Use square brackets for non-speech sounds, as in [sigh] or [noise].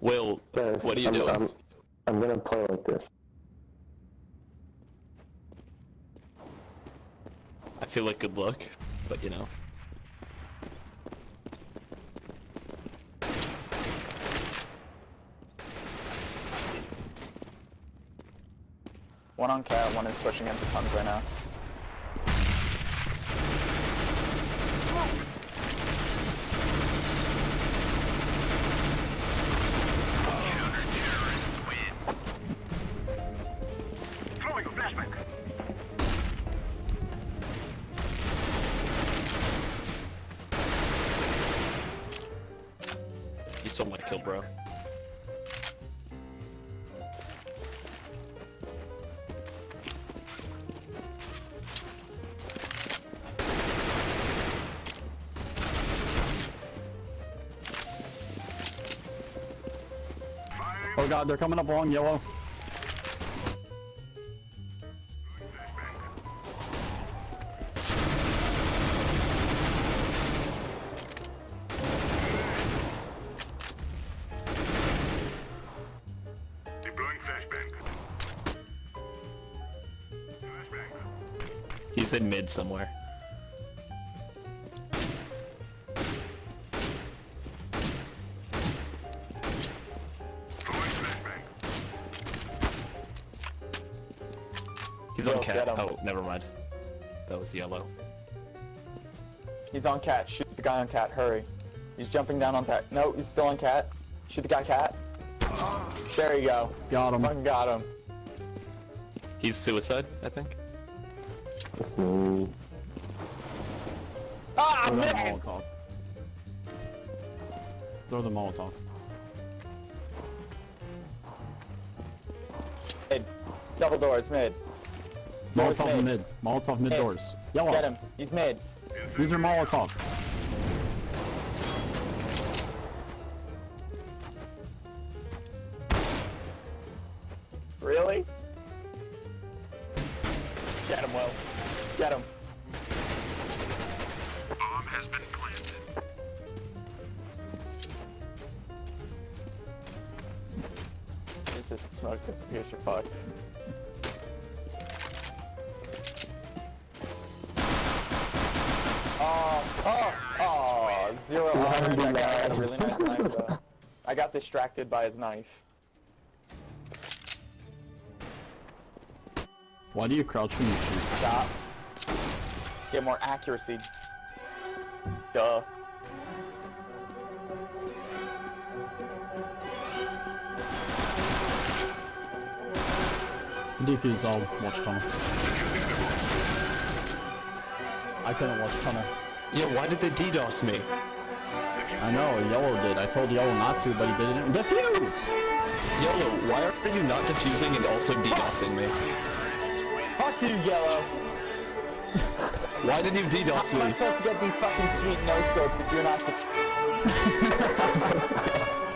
Will, Guys, what are you I'm, doing? I'm, I'm gonna play like this. I feel like good luck, but you know. One on cat, one is pushing into tons right now. Stole my kill, bro. Oh god, they're coming up along yellow. He's in mid somewhere. He's Yo, on cat. Oh, never mind. That was yellow. He's on cat. Shoot the guy on cat. Hurry. He's jumping down on cat. No, he's still on cat. Shoot the guy cat. There you go. Got him. Fucking got him. He's suicide, I think. Mm, Ah, Throw that man! Molotov. Throw the Molotov. Mid. Double doors, mid. Doors Molotov mid. mid. Molotov mid Mid. doors. Yellow. Get him. He's mid. These are Molotov. Really? Get him, Will. Get him. Bomb has been planted. Use this smoke disappears, you're fucked. Oh, oh, oh, zero honor. That guy had a really nice knife, though. I got distracted by his knife. Why do you crouch when you shoot? Stop. Get more accuracy. Duh. DP's all watch tunnel. I couldn't watch tunnel. Yeah, why did they DDoS me? I know, Yellow did. I told Yellow not to, but he didn't. Defuse! Yellow, why are you not defusing and also DDoSing me? You, Yellow. Why did you How DDoS am I supposed to get these fucking sweet no scopes if you're not [laughs]